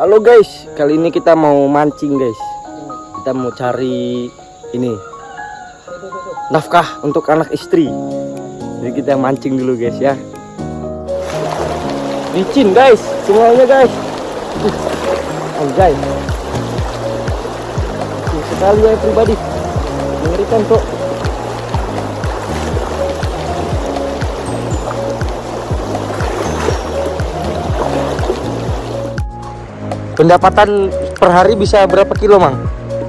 Halo guys, kali ini kita mau mancing guys. Kita mau cari ini nafkah untuk anak istri. Jadi kita mancing dulu guys ya. Licin guys, semuanya guys. Uh, Anjay. Sekali ya pribadi. Mengerikan kok. Pendapatan per hari bisa berapa kilo, Mang?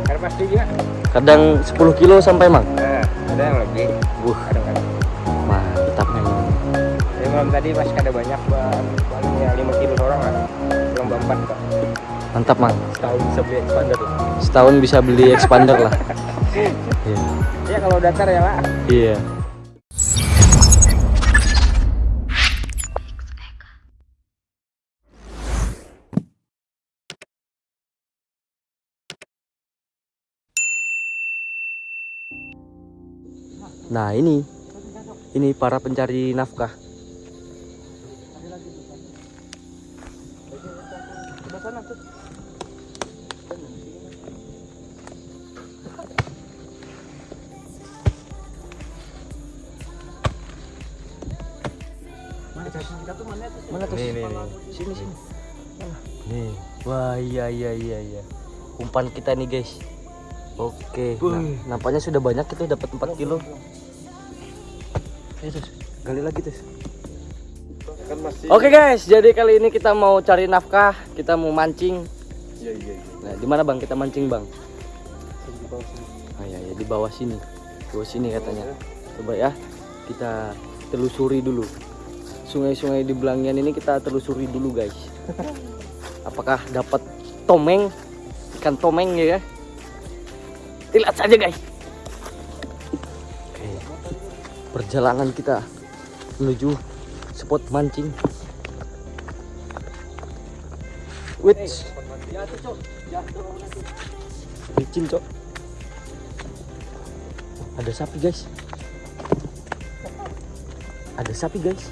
Kan pasti juga. Kadang 10 kilo sampai, Mang. Nah, ada yang lebih. Wuh, Kadang-kadang. mantap memang. Jadi malam tadi masih ada banyak bang, paling ya 5 kilo orang lah. Belum empat kok. Mantap, Mang. Setahun bisa beli expander lah. Setahun bisa beli expander lah. Iya. Ya kalau datar ya pak. Iya. Nah ini, ini para pencari nafkah. Mana tuh? Nih, nih, nih. Sini sini. Nih. Wah iya iya iya iya. Umpan kita nih guys. Oke. Nah, nampaknya sudah banyak kita dapat 4 kilo. Ayo terus, gali lagi terus. Kan masih. Oke guys, jadi kali ini kita mau cari nafkah, kita mau mancing. Iya iya iya. Nah, di mana Bang kita mancing, Bang? Ah ya, ya di bawah sini. Di bawah sini katanya. Coba ya, kita telusuri dulu. Sungai-sungai di Belangian ini kita telusuri dulu, guys. Apakah dapat tomeng? Ikan tomeng ya? Lihat saja, guys. Oke. Perjalanan kita menuju spot mancing. Wits. Licin, Cok. Ada sapi, guys. Ada sapi, guys.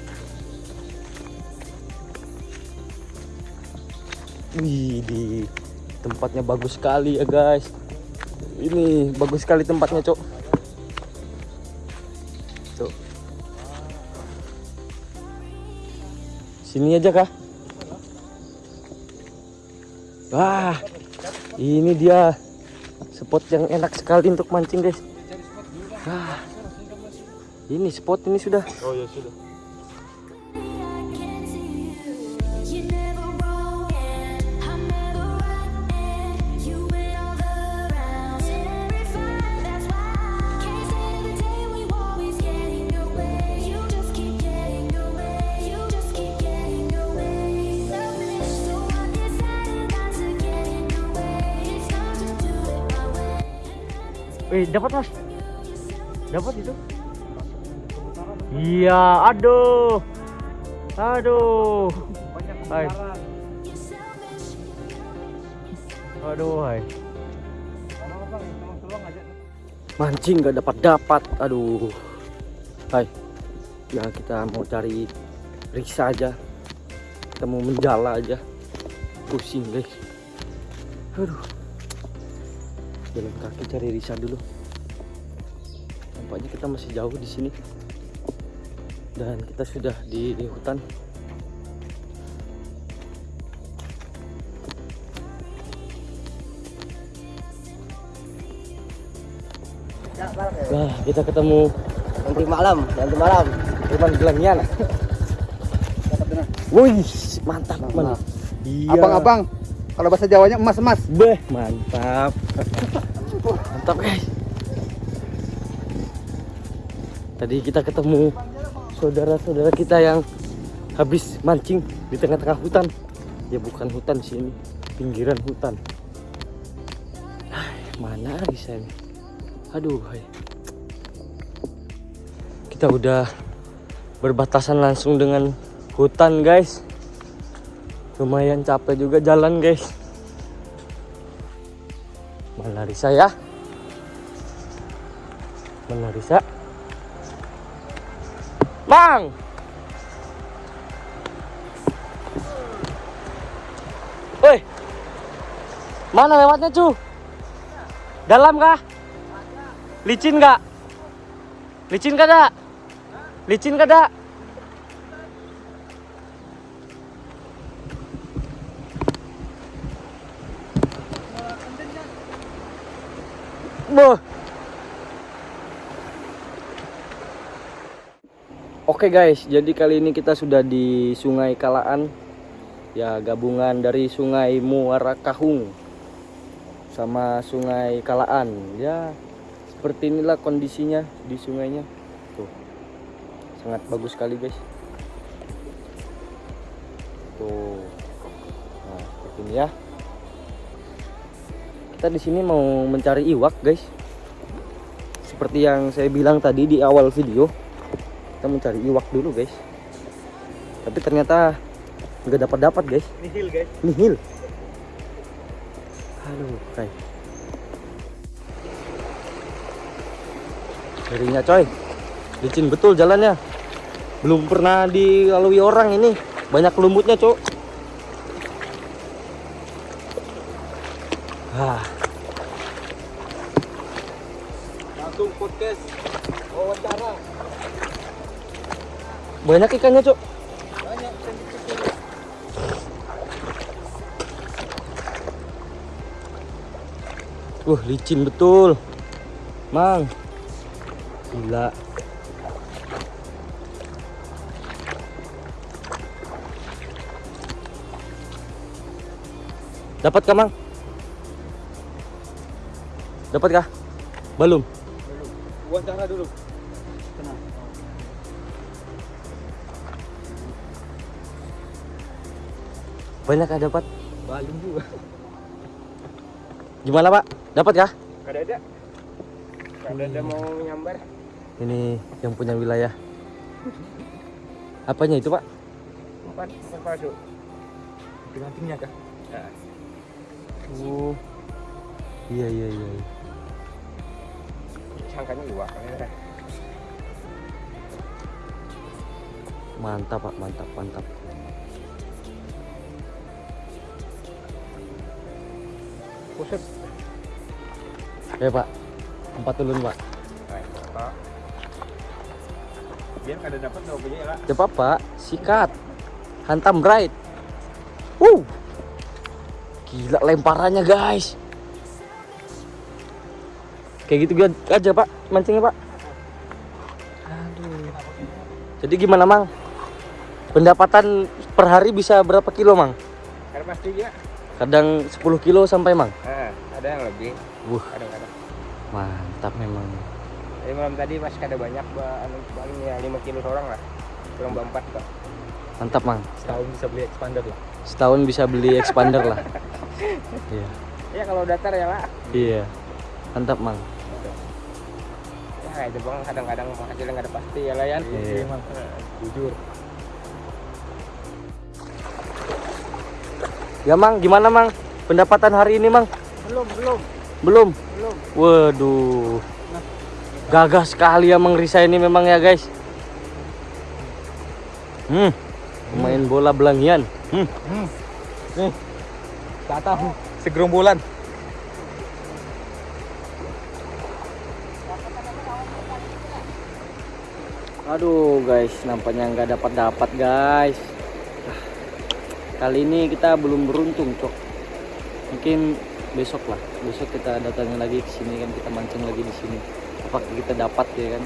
Wih, di tempatnya bagus sekali ya, guys. Ini bagus sekali tempatnya, Cok. Cok. Sini aja kah? Wah, ini dia spot yang enak sekali untuk mancing, guys. Ah, ini spot ini sudah. Oh ya sudah. Wih, dapat mas? Dapat itu? Iya, aduh, aduh, hai, aduh, hai. Mancing nggak dapat dapat, aduh, hai. Ya kita mau cari risa aja, kita mau menjala aja, pusing guys. Aduh, jalan kaki cari risa dulu. Nampaknya kita masih jauh di sini. Dan kita sudah di, di hutan. Wah, kita ketemu nanti malam, nanti malam. Teman gelangnya. Wih, mantap, man. Iya. Abang-abang, kalau bahasa Jawanya emas-emas. Beh, mantap. Mantap, guys. Tadi kita ketemu saudara-saudara kita yang habis mancing di tengah-tengah hutan. Ya bukan hutan sih ini, pinggiran hutan. Mana bisa ini? Aduh, hai. Kita udah berbatasan langsung dengan hutan, guys. Lumayan capek juga jalan, guys. Mana Risa ya? Mana Risa? Bang! Woi, Mana lewatnya, cu? Dalam kah? Licin nggak? Licin kada? Licin kada? Boh. Oke guys, jadi kali ini kita sudah di Sungai Kalaan. Ya, gabungan dari Sungai Muara Kahung sama Sungai Kalaan. Ya, seperti inilah kondisinya di sungainya. Tuh. Sangat bagus sekali, guys. Tuh. Nah, seperti ini ya. Kita di sini mau mencari iwak, guys. Seperti yang saya bilang tadi di awal video, kita mencari iwak dulu, guys. Tapi ternyata nggak dapat dapat, guys. Nihil guys. Nihil. Aduh, kayak. Ngerinya coy. Licin betul jalannya. Belum pernah dilalui orang ini. Banyak lumutnya, Cok. Banyak ikannya, Cok. Wah, licin betul. Mang. Gila. Dapat kah, Mang? Dapat kah? Belum. wawancara dulu. Banyak kah dapat? Balung juga. Gimana, Pak? Dapat kah? Kada ada. Kada ada mau nyambar. Ini yang punya wilayah. Apanya itu, Pak? Empat, empat palsu. Kah? Ya. Oh. Iya, iya, iya. iya. Sangkanya iwak. ya. Mantap, Pak. Mantap, mantap. Kusut. Ya, Pak. Empat ulun, Pak. Pak. Biar kada dapat dua punya lah. Ya apa sikat. Hantam right. Uh. Gila lemparannya, guys. Kayak gitu aja, Pak. Mancingnya, Pak. Aduh. Jadi gimana, Mang? Pendapatan per hari bisa berapa kilo, Mang? Kada pasti ya. Kadang 10 kilo sampai, Mang. Nah, ada yang lebih. Wuh, Kadang-kadang. mantap memang. Jadi malam tadi pas kada banyak, ba, anu, paling ya 5 kilo seorang lah. Kurang berempat kok. Mantap, Mang. Setahun bisa beli expander lah. Setahun bisa beli expander lah. Iya. Ya kalau datar ya lah. Iya. Mantap, Mang. Ya itu bang kadang-kadang hasilnya nggak ada pasti ya lah ya. Iya. Emang. Jujur. Ya, Mang, gimana, Mang? Pendapatan hari ini, Mang? Belum, belum, Belum. belum. Waduh. Gagah sekali ya Mang Risa ini memang ya guys. Hmm. Pemain bola belangian. Hmm. Nih. Datang segerombolan. Aduh guys, nampaknya nggak dapat dapat guys. Kali ini kita belum beruntung cok. Mungkin besok lah. Besok kita datangin lagi ke sini kan kita mancing lagi di sini. Apakah kita dapat ya kan?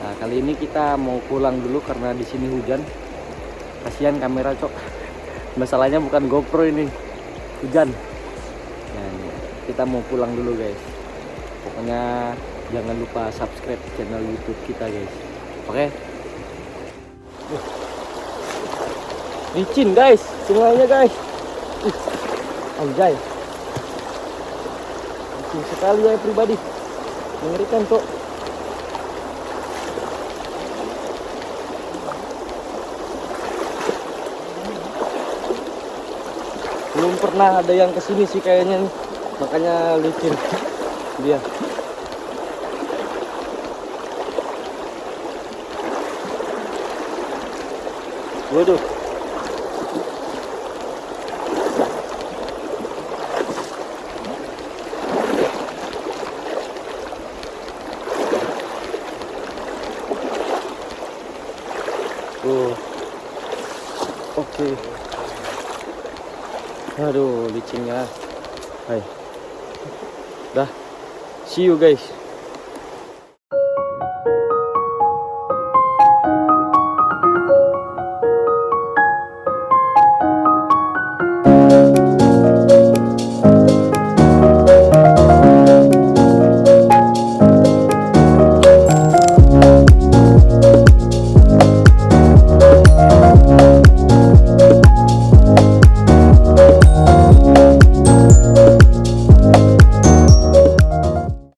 Nah kali ini kita mau pulang dulu karena di sini hujan. Kasihan kamera cok. Masalahnya bukan GoPro ini, hujan. Nah, kita mau pulang dulu guys. Pokoknya jangan lupa subscribe channel YouTube kita guys. Oke. Uh. Licin guys, sungainya guys. Uh. Anjay. Licin sekali ya pribadi. Mengerikan kok. Belum pernah ada yang ke sini sih kayaknya nih. Makanya licin dia. Waduh. Oke, aduh, Aduh, licinnya. Hai. Dah. See you guys.